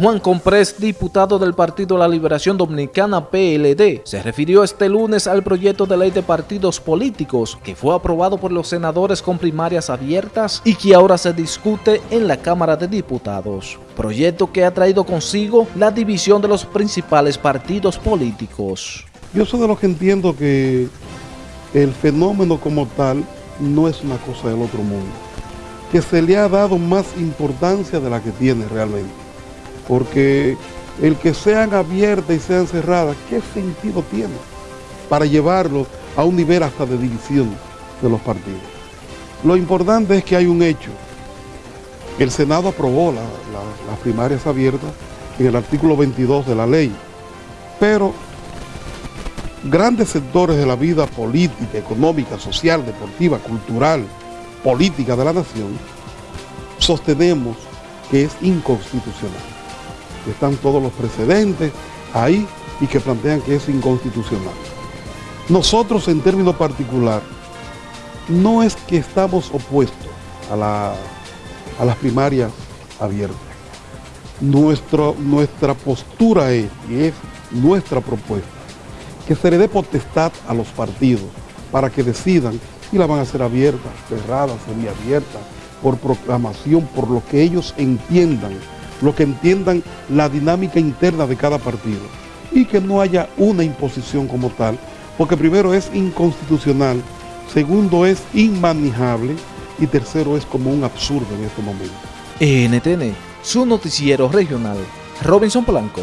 Juan Comprés, diputado del Partido La Liberación Dominicana PLD, se refirió este lunes al proyecto de ley de partidos políticos que fue aprobado por los senadores con primarias abiertas y que ahora se discute en la Cámara de Diputados. Proyecto que ha traído consigo la división de los principales partidos políticos. Yo soy de los que entiendo que el fenómeno como tal no es una cosa del otro mundo, que se le ha dado más importancia de la que tiene realmente porque el que sean abiertas y sean cerradas, ¿qué sentido tiene para llevarlos a un nivel hasta de división de los partidos? Lo importante es que hay un hecho. El Senado aprobó las primarias abiertas en el artículo 22 de la ley, pero grandes sectores de la vida política, económica, social, deportiva, cultural, política de la nación, sostenemos que es inconstitucional están todos los precedentes ahí y que plantean que es inconstitucional. Nosotros en términos particular, no es que estamos opuestos a, a las primarias abiertas. nuestra postura es, y es nuestra propuesta, que se le dé potestad a los partidos para que decidan si la van a hacer abiertas, cerradas, semiabiertas, por proclamación, por lo que ellos entiendan lo que entiendan la dinámica interna de cada partido y que no haya una imposición como tal, porque primero es inconstitucional, segundo es inmanejable y tercero es como un absurdo en este momento. NTN, su noticiero regional, Robinson Blanco.